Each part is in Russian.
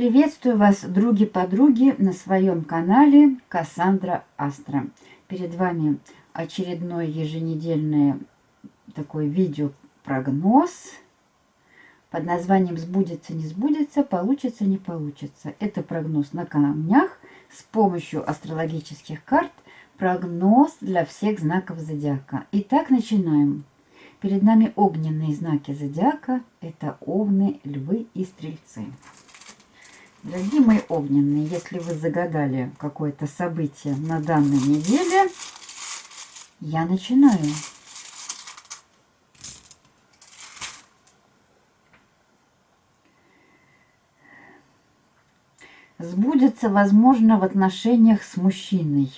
Приветствую вас, други-подруги, на своем канале Кассандра Астра. Перед вами очередной еженедельный такой видео-прогноз под названием «Сбудется, не сбудется, получится, не получится». Это прогноз на камнях с помощью астрологических карт, прогноз для всех знаков зодиака. Итак, начинаем. Перед нами огненные знаки зодиака. Это овны, львы и стрельцы. Дорогие мои огненные, если вы загадали какое-то событие на данной неделе, я начинаю. Сбудется, возможно, в отношениях с мужчиной.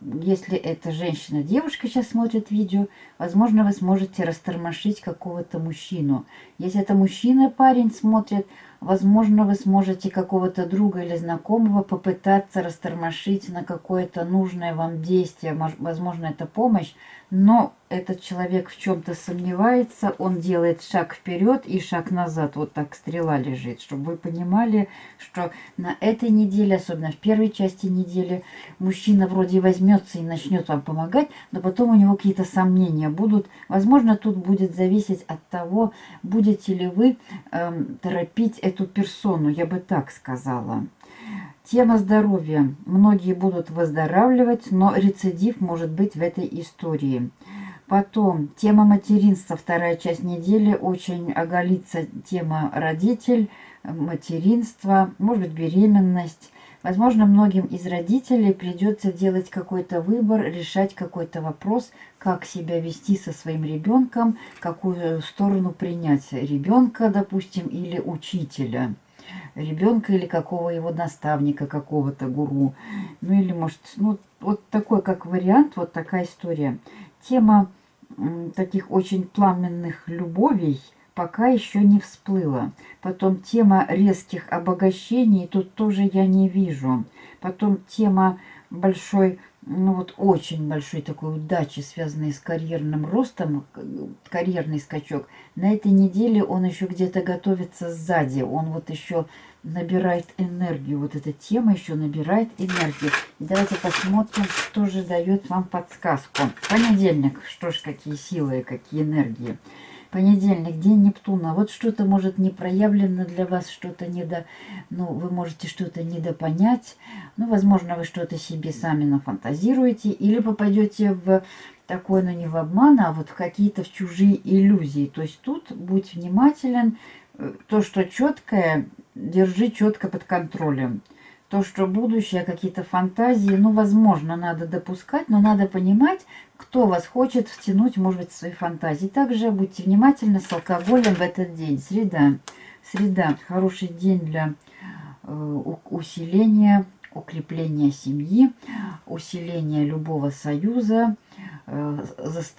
Если это женщина, девушка сейчас смотрит видео, возможно, вы сможете растормошить какого-то мужчину. Если это мужчина, парень смотрит, Возможно, вы сможете какого-то друга или знакомого попытаться растормошить на какое-то нужное вам действие. Возможно, это помощь, но этот человек в чем-то сомневается, он делает шаг вперед и шаг назад. Вот так стрела лежит, чтобы вы понимали, что на этой неделе, особенно в первой части недели, мужчина вроде возьмется и начнет вам помогать, но потом у него какие-то сомнения будут. Возможно, тут будет зависеть от того, будете ли вы эм, торопить эту персону, я бы так сказала. Тема здоровья. Многие будут выздоравливать, но рецидив может быть в этой истории. Потом тема материнства, вторая часть недели, очень оголится тема родитель, материнство, может быть беременность. Возможно, многим из родителей придется делать какой-то выбор, решать какой-то вопрос, как себя вести со своим ребенком, какую сторону принять ребенка, допустим, или учителя ребенка или какого его наставника, какого-то гуру. Ну или может, ну вот такой как вариант, вот такая история. Тема таких очень пламенных любовей – пока еще не всплыла. Потом тема резких обогащений, тут тоже я не вижу. Потом тема большой, ну вот очень большой такой удачи, связанной с карьерным ростом, карьерный скачок. На этой неделе он еще где-то готовится сзади. Он вот еще набирает энергию. Вот эта тема еще набирает энергию. Давайте посмотрим, что же дает вам подсказку. Понедельник. Что ж, какие силы, какие энергии. Понедельник, день Нептуна. Вот что-то может не проявлено для вас, что-то недо... Ну, вы можете что-то недопонять. Ну, возможно, вы что-то себе сами нафантазируете. Или попадете в такой, ну, не в обман, а вот в какие-то в чужие иллюзии. То есть тут будь внимателен. То, что четкое, держи четко под контролем то, что будущее, какие-то фантазии, ну, возможно, надо допускать, но надо понимать, кто вас хочет втянуть, может быть, в свои фантазии. Также будьте внимательны с алкоголем в этот день. Среда. Среда. Хороший день для э, усиления, укрепления семьи, усиления любого союза, э,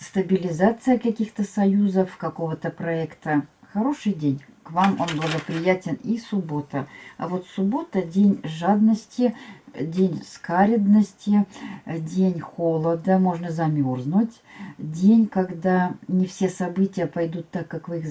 стабилизация каких-то союзов, какого-то проекта. Хороший день к вам он благоприятен и суббота. А вот суббота – день жадности, день скаридности, день холода, можно замерзнуть. День, когда не все события пойдут так, как вы их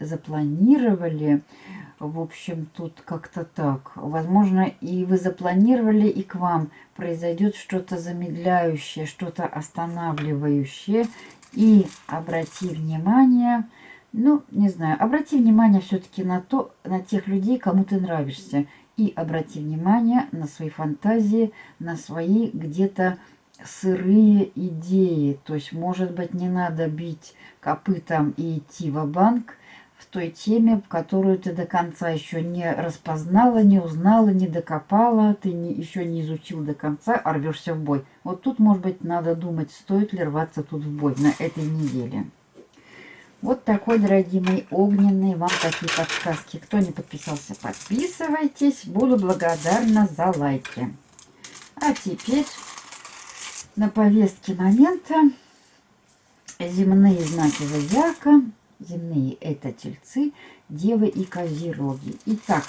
запланировали. В общем, тут как-то так. Возможно, и вы запланировали, и к вам произойдет что-то замедляющее, что-то останавливающее. И обрати внимание – ну, не знаю, обрати внимание все-таки на то, на тех людей, кому ты нравишься. И обрати внимание на свои фантазии, на свои где-то сырые идеи. То есть, может быть, не надо бить копытом и идти в банк в той теме, которую ты до конца еще не распознала, не узнала, не докопала, ты не, еще не изучил до конца, а рвешься в бой. Вот тут, может быть, надо думать, стоит ли рваться тут в бой на этой неделе. Вот такой, дорогие мои, огненные вам такие подсказки. Кто не подписался, подписывайтесь. Буду благодарна за лайки. А теперь на повестке момента земные знаки зодиака. Земные это тельцы, девы и козероги. Итак,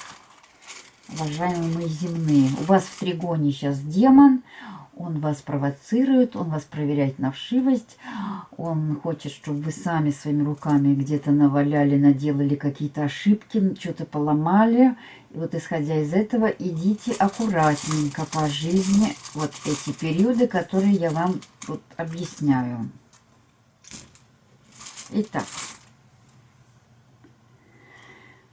уважаемые мои земные, у вас в тригоне сейчас демон, он вас провоцирует, он вас проверяет на вшивость, он хочет, чтобы вы сами своими руками где-то наваляли, наделали какие-то ошибки, что-то поломали. И вот исходя из этого, идите аккуратненько по жизни вот эти периоды, которые я вам вот объясняю. Итак.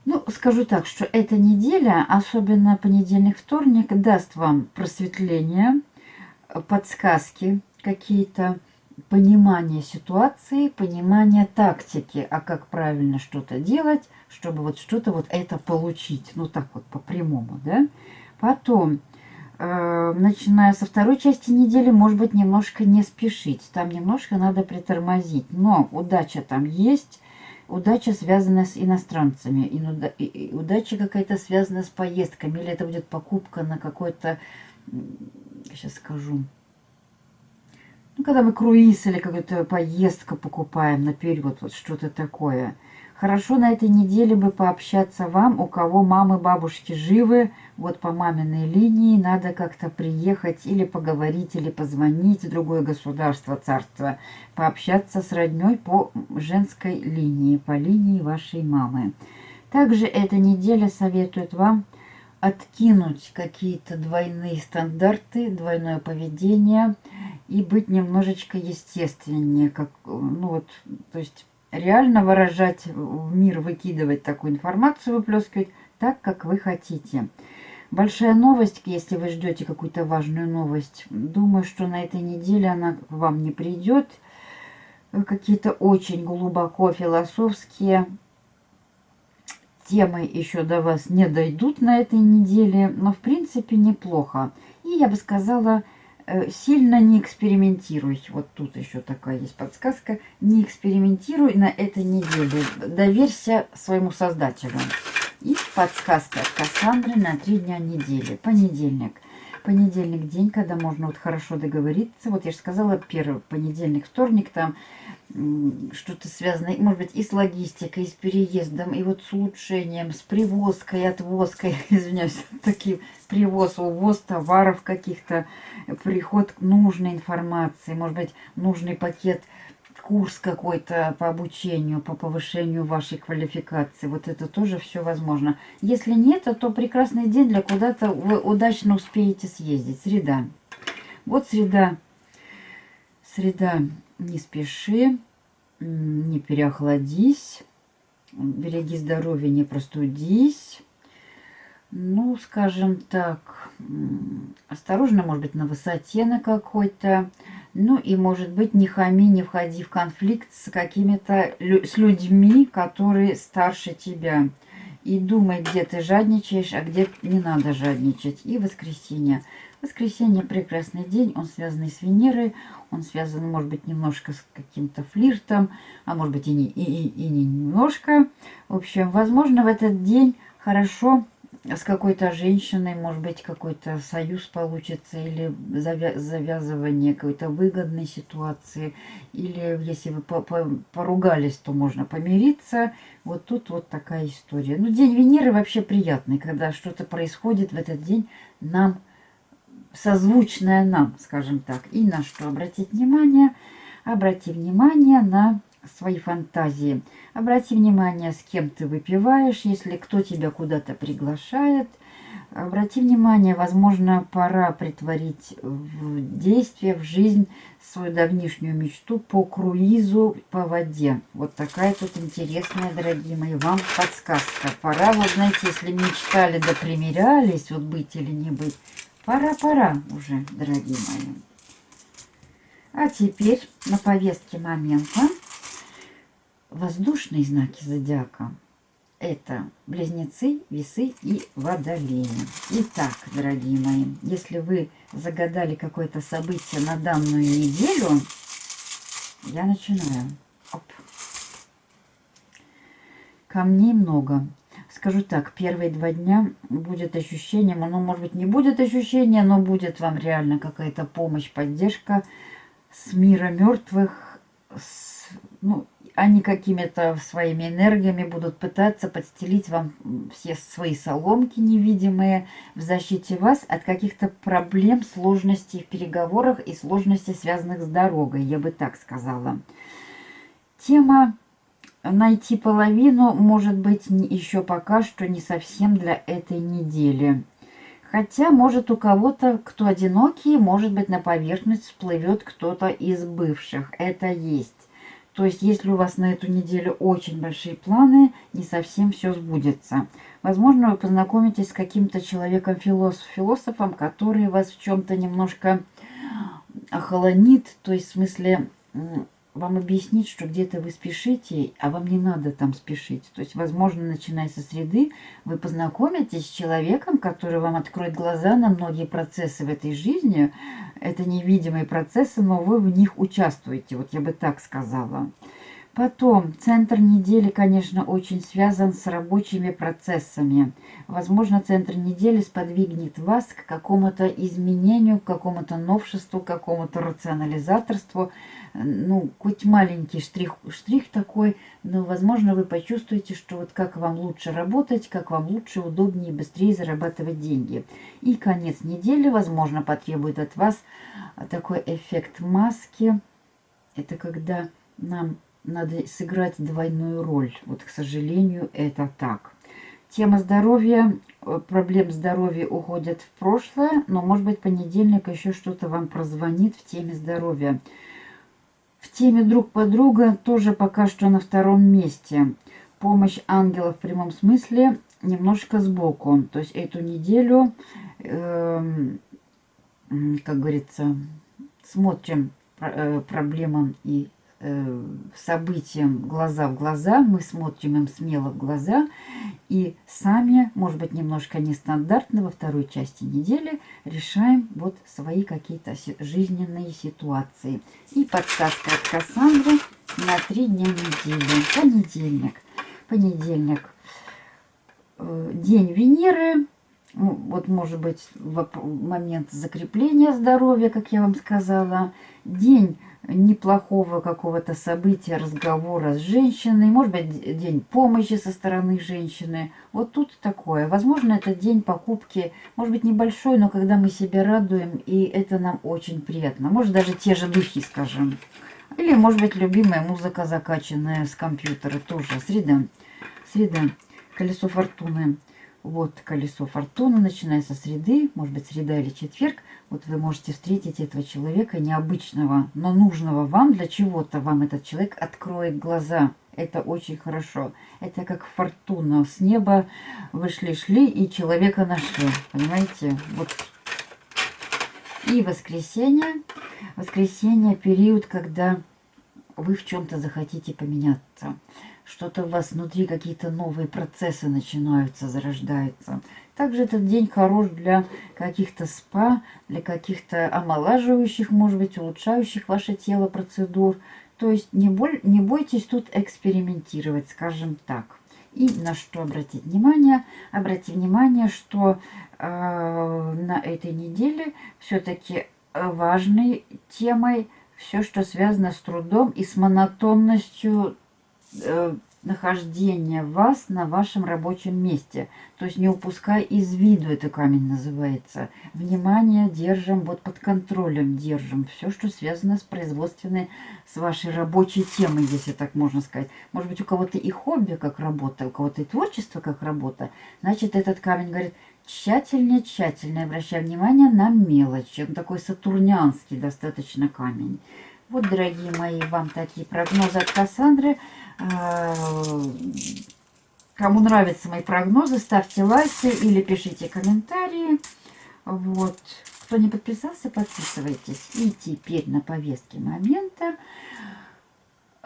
Ну, скажу так, что эта неделя, особенно понедельник-вторник, даст вам просветление, подсказки какие-то, понимание ситуации, понимание тактики, а как правильно что-то делать, чтобы вот что-то вот это получить. Ну, так вот, по-прямому, да? Потом, э, начиная со второй части недели, может быть, немножко не спешить. Там немножко надо притормозить. Но удача там есть удача связана с иностранцами, и удача какая-то связана с поездками, или это будет покупка на какой-то, сейчас скажу, ну, когда мы круиз или какую-то поездку покупаем наперед, вот что-то такое – Хорошо на этой неделе бы пообщаться вам, у кого мамы, бабушки живы, вот по маминой линии надо как-то приехать или поговорить, или позвонить в другое государство, царство, пообщаться с родней по женской линии, по линии вашей мамы. Также эта неделя советует вам откинуть какие-то двойные стандарты, двойное поведение и быть немножечко естественнее, как, ну вот, то есть реально выражать в мир, выкидывать такую информацию, выплескивать так, как вы хотите. Большая новость, если вы ждете какую-то важную новость, думаю, что на этой неделе она вам не придет. Какие-то очень глубоко философские темы еще до вас не дойдут на этой неделе, но в принципе неплохо. И я бы сказала, Э, сильно не экспериментируй. Вот тут еще такая есть подсказка. Не экспериментируй на этой неделе. Доверься своему создателю. И подсказка от Кассандры на три дня недели. Понедельник. Понедельник день, когда можно вот хорошо договориться. Вот я же сказала, первый понедельник, вторник, там что-то связанное, может быть, и с логистикой, и с переездом, и вот с улучшением, с привозкой, отвозкой, извиняюсь, такие привоз, увоз товаров каких-то, приход нужной информации, может быть, нужный пакет, курс какой-то по обучению, по повышению вашей квалификации. Вот это тоже все возможно. Если нет, то прекрасный день для куда-то вы удачно успеете съездить. Среда. Вот среда. Среда не спеши, не переохладись, береги здоровье, не простудись. Ну, скажем так, осторожно, может быть, на высоте на какой-то. Ну, и, может быть, не хами, не входи в конфликт с какими-то, с людьми, которые старше тебя. И думай, где ты жадничаешь, а где не надо жадничать. И воскресенье. Воскресенье прекрасный день, он связан с Венерой, он связан, может быть, немножко с каким-то флиртом, а может быть и не, и, и, и не немножко. В общем, возможно, в этот день хорошо с какой-то женщиной, может быть, какой-то союз получится, или завязывание какой-то выгодной ситуации, или если вы поругались, то можно помириться. Вот тут вот такая история. Ну, день Венеры вообще приятный, когда что-то происходит в этот день, нам созвучное нам, скажем так. И на что обратить внимание? Обрати внимание на свои фантазии. Обрати внимание, с кем ты выпиваешь, если кто тебя куда-то приглашает. Обрати внимание, возможно, пора притворить в действие, в жизнь свою давнишнюю мечту по круизу по воде. Вот такая тут интересная, дорогие мои, вам подсказка. Пора, вот знаете, если мечтали да примерялись, вот быть или не быть, Пора-пора уже, дорогие мои. А теперь на повестке момента воздушные знаки зодиака. Это близнецы, весы и водолеи. Итак, дорогие мои, если вы загадали какое-то событие на данную неделю, я начинаю. Оп. Камней много. Скажу так, первые два дня будет ощущение, ну, может быть, не будет ощущения, но будет вам реально какая-то помощь, поддержка с мира мертвых, с, ну, они какими-то своими энергиями будут пытаться подстелить вам все свои соломки невидимые в защите вас от каких-то проблем, сложностей в переговорах и сложностей, связанных с дорогой, я бы так сказала. Тема найти половину, может быть, еще пока что не совсем для этой недели. Хотя, может, у кого-то, кто одинокий, может быть, на поверхность всплывет кто-то из бывших. Это есть. То есть, если у вас на эту неделю очень большие планы, не совсем все сбудется. Возможно, вы познакомитесь с каким-то человеком-философом, который вас в чем-то немножко охолонит, то есть, в смысле, вам объяснить, что где-то вы спешите, а вам не надо там спешить. То есть, возможно, начиная со среды, вы познакомитесь с человеком, который вам откроет глаза на многие процессы в этой жизни. Это невидимые процессы, но вы в них участвуете, вот я бы так сказала. Потом, центр недели, конечно, очень связан с рабочими процессами. Возможно, центр недели сподвигнет вас к какому-то изменению, к какому-то новшеству, к какому-то рационализаторству. Ну, хоть маленький штрих, штрих такой, но, возможно, вы почувствуете, что вот как вам лучше работать, как вам лучше, удобнее, быстрее зарабатывать деньги. И конец недели, возможно, потребует от вас такой эффект маски. Это когда нам надо сыграть двойную роль. Вот, к сожалению, это так. Тема здоровья, э, проблем здоровья уходят в прошлое, но, может быть, понедельник еще что-то вам прозвонит в теме здоровья. В теме друг подруга тоже пока что на втором месте. Помощь ангелов в прямом смысле немножко сбоку. То есть эту неделю, э, как говорится, смотрим э, проблемам и событиям глаза в глаза, мы смотрим им смело в глаза и сами, может быть, немножко нестандартно во второй части недели решаем вот свои какие-то жизненные ситуации. И подсказка от Кассандры на три дня недели. Понедельник. Понедельник. Э, день Венеры. Ну, вот, может быть, момент закрепления здоровья, как я вам сказала. День неплохого какого-то события, разговора с женщиной, может быть, день помощи со стороны женщины. Вот тут такое. Возможно, это день покупки, может быть, небольшой, но когда мы себя радуем, и это нам очень приятно. Может, даже те же духи, скажем. Или, может быть, любимая музыка, закачанная с компьютера тоже. Среда. Среда. Колесо фортуны. Вот колесо фортуны, начиная со среды, может быть, среда или четверг. Вот вы можете встретить этого человека необычного, но нужного вам для чего-то. Вам этот человек откроет глаза. Это очень хорошо. Это как фортуна. С неба вышли-шли и человека нашли. Понимаете? Вот. И воскресенье. Воскресенье период, когда вы в чем-то захотите поменяться что-то у вас внутри, какие-то новые процессы начинаются, зарождаются. Также этот день хорош для каких-то спа, для каких-то омолаживающих, может быть, улучшающих ваше тело процедур. То есть не, боль, не бойтесь тут экспериментировать, скажем так. И на что обратить внимание? Обратите внимание, что э, на этой неделе все-таки важной темой все, что связано с трудом и с монотонностью э, нахождения вас на вашем рабочем месте. То есть не упускай из виду, это камень называется. Внимание держим, вот под контролем держим. Все, что связано с производственной, с вашей рабочей темой, если так можно сказать. Может быть, у кого-то и хобби как работа, у кого-то и творчество как работа. Значит, этот камень говорит, тщательнее, тщательно обращай внимание на мелочи. Он такой сатурнианский достаточно камень. Вот, дорогие мои, вам такие прогнозы от Кассандры. А, кому нравятся мои прогнозы, ставьте лайки или пишите комментарии. Вот. Кто не подписался, подписывайтесь. И теперь на повестке момента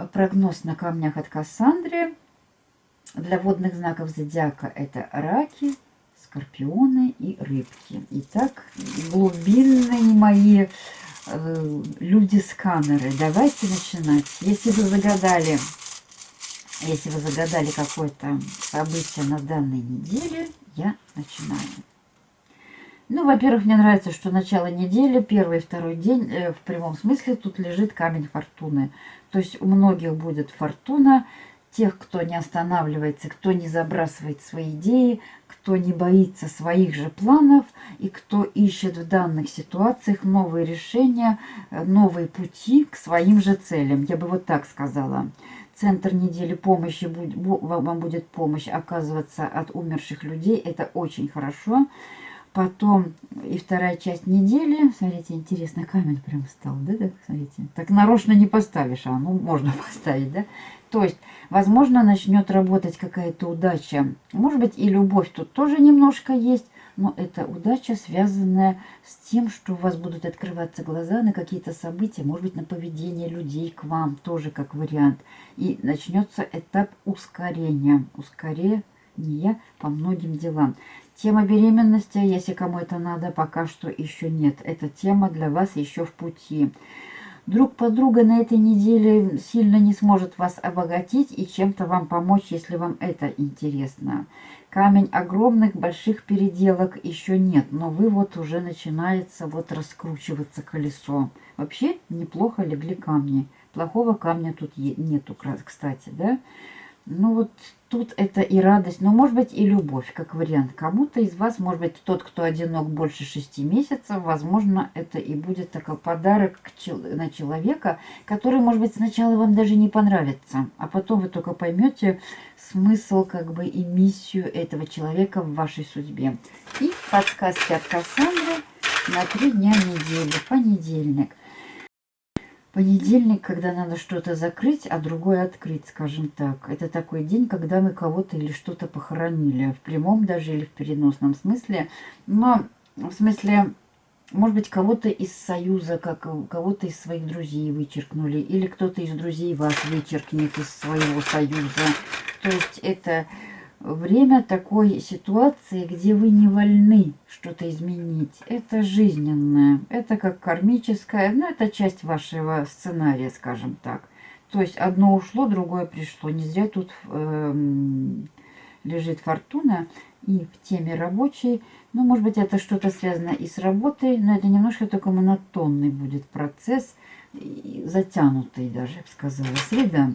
прогноз на камнях от Кассандры. Для водных знаков зодиака это раки, скорпионы и рыбки. Итак, глубинные мои э, люди-сканеры. Давайте начинать. Если вы загадали, если вы загадали какое-то событие на данной неделе, я начинаю. Ну, во-первых, мне нравится, что начало недели, первый и второй день, э, в прямом смысле, тут лежит камень фортуны. То есть у многих будет фортуна, тех, кто не останавливается, кто не забрасывает свои идеи, кто не боится своих же планов и кто ищет в данных ситуациях новые решения, э, новые пути к своим же целям. Я бы вот так сказала. Центр недели помощи, вам будет помощь оказываться от умерших людей. Это очень хорошо. Потом и вторая часть недели. Смотрите, интересно, камень прям стал, да, так, смотрите. Так нарочно не поставишь, а ну можно поставить, да. То есть, возможно, начнет работать какая-то удача. Может быть, и любовь тут тоже немножко есть. Но это удача, связанная с тем, что у вас будут открываться глаза на какие-то события, может быть, на поведение людей к вам, тоже как вариант. И начнется этап ускорения, ускорения по многим делам. Тема беременности, если кому это надо, пока что еще нет. Эта тема для вас еще в пути. Друг подруга на этой неделе сильно не сможет вас обогатить и чем-то вам помочь, если вам это интересно. Камень огромных больших переделок еще нет, но вы вот уже начинается вот раскручиваться колесо. Вообще неплохо легли камни. Плохого камня тут нету, кстати, да? Ну вот тут это и радость, но может быть и любовь, как вариант. Кому-то из вас, может быть, тот, кто одинок больше шести месяцев, возможно, это и будет такой подарок на человека, который, может быть, сначала вам даже не понравится, а потом вы только поймете смысл как бы и миссию этого человека в вашей судьбе. И подсказки от Кассандры на три дня недели, понедельник. Понедельник, когда надо что-то закрыть, а другое открыть, скажем так. Это такой день, когда мы кого-то или что-то похоронили. В прямом даже или в переносном смысле. Но в смысле, может быть, кого-то из союза, как кого-то из своих друзей вычеркнули. Или кто-то из друзей вас вычеркнет из своего союза. То есть это время такой ситуации, где вы не вольны что-то изменить. Это жизненное, это как кармическое, но это часть вашего сценария, скажем так. То есть одно ушло, другое пришло. Не зря тут э, лежит фортуна и в теме рабочей. Ну, может быть, это что-то связано и с работой, но это немножко только монотонный будет процесс, затянутый даже, я бы сказала. Среда.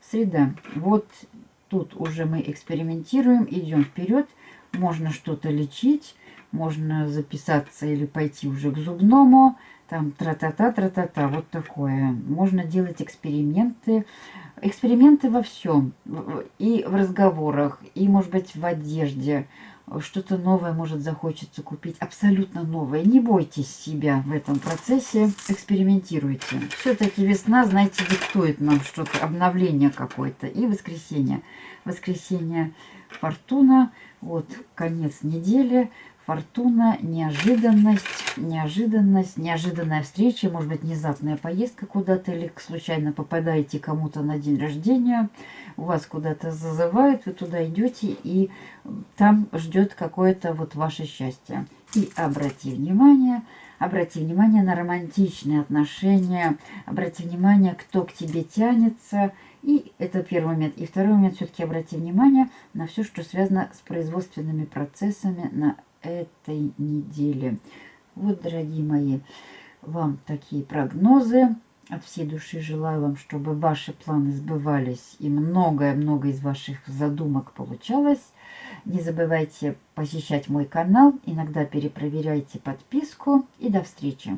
Среда. Вот Тут уже мы экспериментируем, идем вперед. Можно что-то лечить, можно записаться или пойти уже к зубному. Там тра-та-та, тра-та-та, вот такое. Можно делать эксперименты. Эксперименты во всем. И в разговорах, и, может быть, в одежде что-то новое может захочется купить, абсолютно новое. Не бойтесь себя в этом процессе, экспериментируйте. Все-таки весна, знаете, диктует нам что-то, обновление какое-то. И воскресенье. Воскресенье фортуна, вот конец недели, фортуна, неожиданность, неожиданность, неожиданная встреча, может быть, внезапная поездка куда-то, или случайно попадаете кому-то на день рождения, у вас куда-то зазывают, вы туда идете, и там ждет какое-то вот ваше счастье. И обрати внимание, обрати внимание на романтичные отношения, обрати внимание, кто к тебе тянется, и это первый момент. И второй момент, все-таки обрати внимание на все, что связано с производственными процессами на этой неделе. Вот, дорогие мои, вам такие прогнозы. От всей души желаю вам, чтобы ваши планы сбывались и многое-многое из ваших задумок получалось. Не забывайте посещать мой канал, иногда перепроверяйте подписку и до встречи.